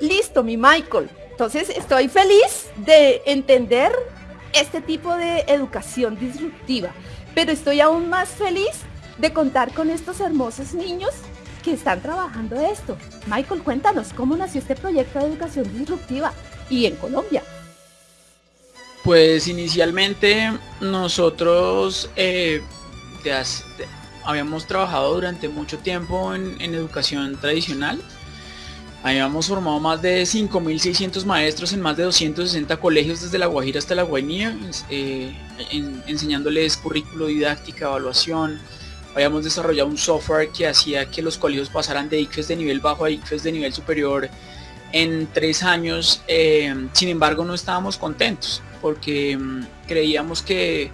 Listo, mi Michael. Entonces estoy feliz de entender este tipo de educación disruptiva, pero estoy aún más feliz de contar con estos hermosos niños que están trabajando esto. Michael, cuéntanos cómo nació este proyecto de educación disruptiva y en Colombia. Pues inicialmente nosotros eh, habíamos trabajado durante mucho tiempo en, educación tradicional. Habíamos formado más de 5.600 maestros en más de 260 colegios desde La Guajira hasta La Guainía, eh, enseñándoles currículo, didáctica, evaluación, habíamos desarrollado un software que hacía que los colegios pasaran de ICFES de nivel bajo a ICFES de nivel superior en tres años. Eh, sin embargo, no estábamos contentos porque mm, creíamos que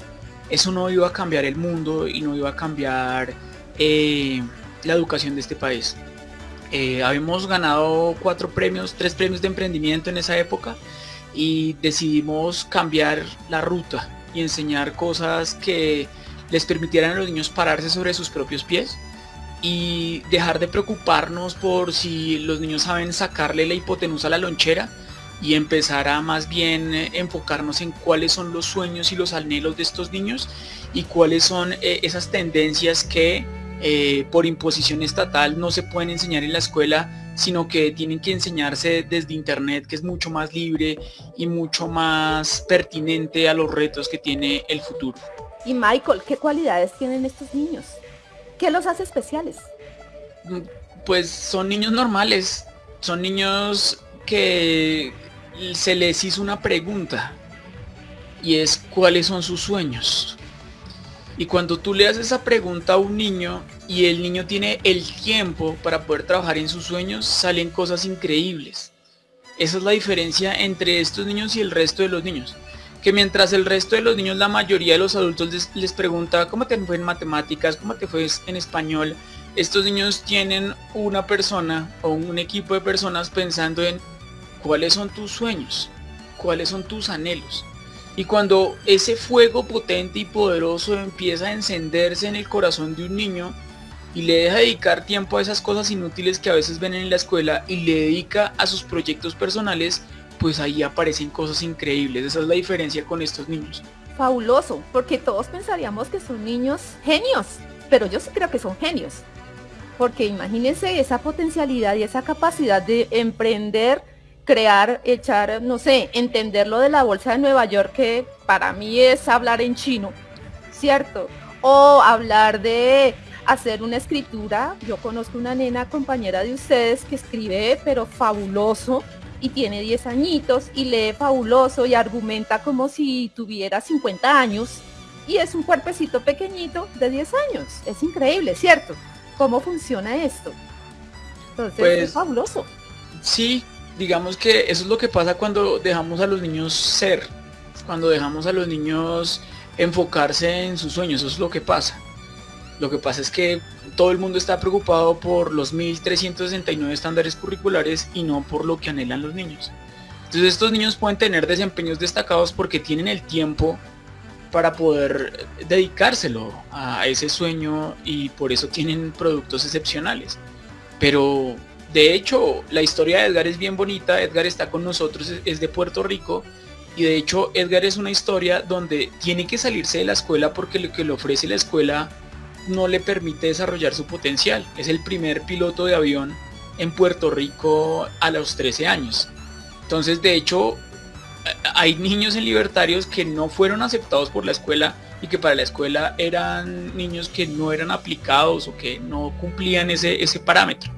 eso no iba a cambiar el mundo y no iba a cambiar eh, la educación de este país. Eh, habíamos ganado cuatro premios, tres premios de emprendimiento en esa época y decidimos cambiar la ruta y enseñar cosas que les permitieran a los niños pararse sobre sus propios pies y dejar de preocuparnos por si los niños saben sacarle la hipotenusa a la lonchera y empezar a más bien eh, enfocarnos en cuáles son los sueños y los anhelos de estos niños y cuáles son eh, esas tendencias que eh, por imposición estatal no se pueden enseñar en la escuela sino que tienen que enseñarse desde internet que es mucho más libre y mucho más pertinente a los retos que tiene el futuro. Y Michael, ¿qué cualidades tienen estos niños? ¿Qué los hace especiales? Mm, pues son niños normales, son niños que se les hizo una pregunta y es cuáles son sus sueños. Y cuando tú le haces esa pregunta a un niño y el niño tiene el tiempo para poder trabajar en sus sueños, salen cosas increíbles. Esa es la diferencia entre estos niños y el resto de los niños que mientras el resto de los niños, la mayoría de los adultos les, pregunta cómo te fue en matemáticas, cómo te fue en español, estos niños tienen una persona o un equipo de personas pensando en cuáles son tus sueños, cuáles son tus anhelos. Y cuando ese fuego potente y poderoso empieza a encenderse en el corazón de un niño y le deja dedicar tiempo a esas cosas inútiles que a veces ven en la escuela y le dedica a sus proyectos personales, pues ahí aparecen cosas increíbles. Esa es la diferencia con estos niños. Fabuloso, porque todos pensaríamos que son niños genios, pero yo sí creo que son genios. Porque imagínense esa potencialidad y esa capacidad de emprender, crear, echar, no sé, entender lo de la bolsa de Nueva York, que para mí es hablar en chino, ¿cierto? O hablar de hacer una escritura. Yo conozco una nena compañera de ustedes que escribe, pero fabuloso y tiene 10 añitos y lee fabuloso y argumenta como si tuviera 50 años y es un cuerpecito pequeñito de 10 años. Es increíble, ¿cierto? ¿Cómo funciona esto? Entonces es pues, fabuloso. Sí, digamos que eso es lo que pasa cuando dejamos a los niños ser, cuando dejamos a los niños enfocarse en sus sueños, eso es lo que pasa. Lo que pasa es que todo el mundo está preocupado por los 1369 estándares curriculares y no por lo que anhelan los niños. Entonces estos niños pueden tener desempeños destacados porque tienen el tiempo para poder dedicárselo a ese sueño y por eso tienen productos excepcionales. Pero de hecho la historia de Edgar es bien bonita, Edgar está con nosotros, es de Puerto Rico y de hecho Edgar es una historia donde tiene que salirse de la escuela porque lo que le ofrece la escuela no le permite desarrollar su potencial. Es el primer piloto de avión en Puerto Rico a los 13 años. Entonces, de hecho, hay niños en libertarios que no fueron aceptados por la escuela y que para la escuela eran niños que no eran aplicados o que no cumplían ese, ese parámetro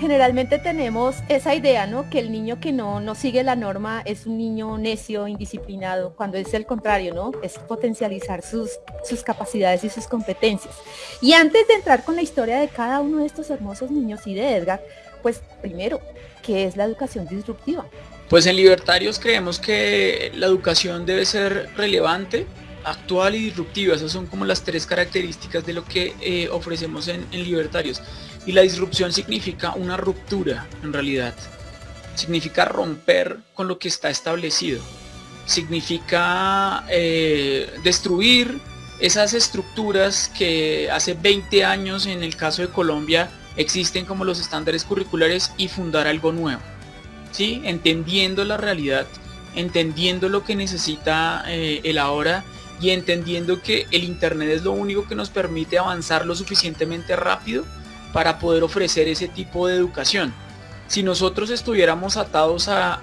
generalmente tenemos esa idea, ¿no? Que el niño que no, no sigue la norma es un niño necio, indisciplinado, cuando es el contrario, ¿no? Es potencializar sus, sus capacidades y sus competencias. Y antes de entrar con la historia de cada uno de estos hermosos niños y de Edgar, pues primero, ¿qué es la educación disruptiva? Pues en Libertarios creemos que la educación debe ser relevante, actual y disruptiva. Esas son como las tres características de lo que eh, ofrecemos en, Libertarios. Y la disrupción significa una ruptura en realidad. significa romper con lo que está establecido, significa eh, destruir esas estructuras que hace 20 años en el caso de Colombia existen como los estándares curriculares y fundar algo nuevo. ¿sí? Entendiendo la realidad, entendiendo lo que necesita eh, el ahora y entendiendo que el Internet es lo único que nos permite avanzar lo suficientemente rápido para poder ofrecer ese tipo de educación. Si nosotros estuviéramos atados a,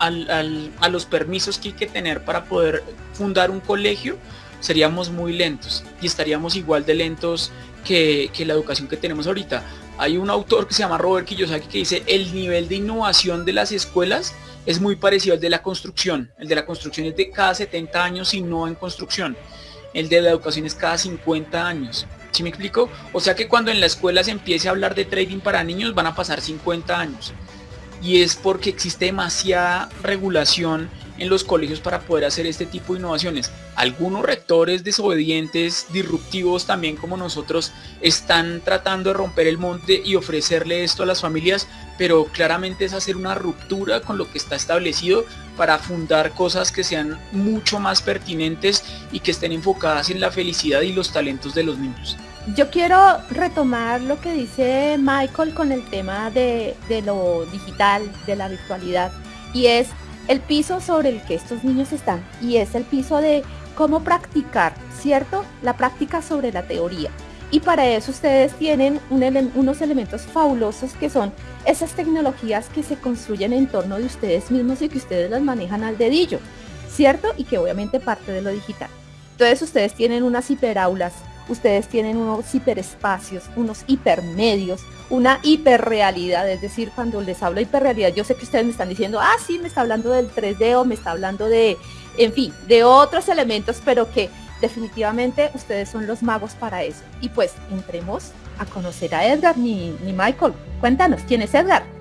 los permisos que hay que tener para poder fundar un colegio, seríamos muy lentos y estaríamos igual de lentos que, que la educación que tenemos ahorita. Hay un autor que se llama Robert Kiyosaki que dice el nivel de innovación de las escuelas es muy parecido al de la construcción. El de la construcción es de cada 70 años y no en construcción. El de la educación es cada 50 años. ¿Sí me explico? O sea que cuando en la escuela se empiece a hablar de trading para niños van a pasar 50 años. Y es porque existe demasiada regulación en los colegios para poder hacer este tipo de innovaciones. Algunos rectores desobedientes, disruptivos también como nosotros, están tratando de romper el monte y ofrecerle esto a las familias, pero claramente es hacer una ruptura con lo que está establecido para fundar cosas que sean mucho más pertinentes y que estén enfocadas en la felicidad y los talentos de los niños. Yo quiero retomar lo que dice Michael con el tema de, de lo digital, de la virtualidad, y es el piso sobre el que estos niños están y es el piso de cómo practicar, ¿cierto? La práctica sobre la teoría. Y para eso ustedes tienen unos elementos fabulosos que son esas tecnologías que se construyen en torno de ustedes mismos y que ustedes las manejan al dedillo, ¿cierto? Y que obviamente parte de lo digital. Entonces ustedes tienen unas hiperaulas, ustedes tienen unos hiperespacios, unos hipermedios, una hiperrealidad, es decir, cuando les hablo de hiperrealidad, yo sé que ustedes me están diciendo, ah, sí, me está hablando del 3D o me está hablando de, en fin, de otros elementos, pero que definitivamente ustedes son los magos para eso. Y pues entremos a conocer a Edgar, ni, ni Michael. Cuéntanos, ¿quién es Edgar?